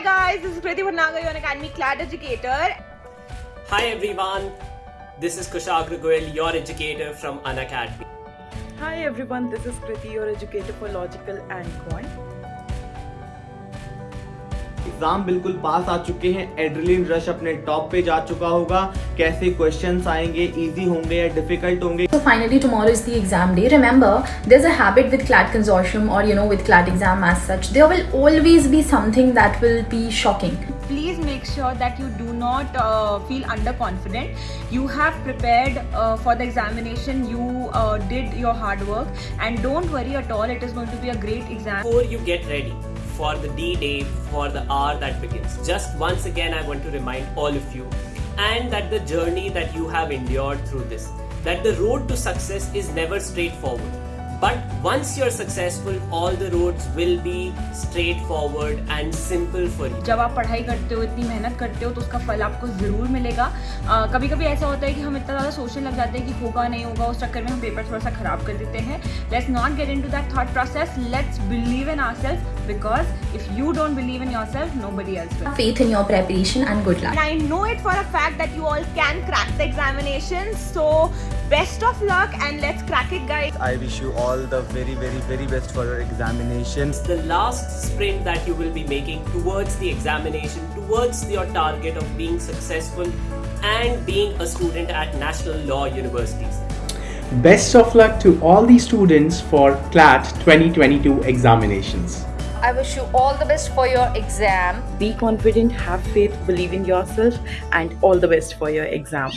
Hi guys, this is Kriti Bhatnagar, your Unacademy CLAT educator. Hi everyone, this is Kushagra Goyal, your educator from Unacademy. Hi everyone, this is Kriti, your educator for Logical and Quant. Exam बिल्कुल पास आ चुके हैं adrenaline rush अपने top पे जा चुका होगा कैसे questions आएँगे इजी होंगे या डिफ़िकल्ट होंगे So finally tomorrow is the exam day. Remember, there's a habit with CLAT consortium or you know with CLAT exam as such. There will always be something that will be shocking. Please make sure that you do not uh, feel underconfident. You have prepared uh, for the examination, you uh, did your hard work, and don't worry at all, it is going to be a great exam. Before you get ready for the D-Day, for the hour that begins, just once again I want to remind all of you and that the journey that you have endured through this, that the road to success is never straightforward. But once you're successful, all the roads will be straightforward and simple for you. जब आप पढ़ाई करते हो इतनी मेहनत करते हो तो उसका फल आपको ज़रूर मिलेगा कभी कभी ऐसा होता है कि हम इतना ज़्यादा सोचने लग जाते हैं कि होगा नहीं होगा उस चक्कर में हम पेपर थोड़ा सा खराब कर देते हैं let's not get in to that thought process let's believe in are self because if you don't believe in your self no buddy else will Faith in your preparation and good luck. And I know it for a fact that you all can crack the examinations. So, best of luck and let's crack it, guys. I wish you all the very very very best for your examinations. the last sprint that you will be making towards the examination, towards your target of being successful and being a student at national law universities. Best of luck to all the students for CLAT 2022 examinations. I wish you all the best for your exam. Be confident, have faith, believe in yourself, and all the best for your exam.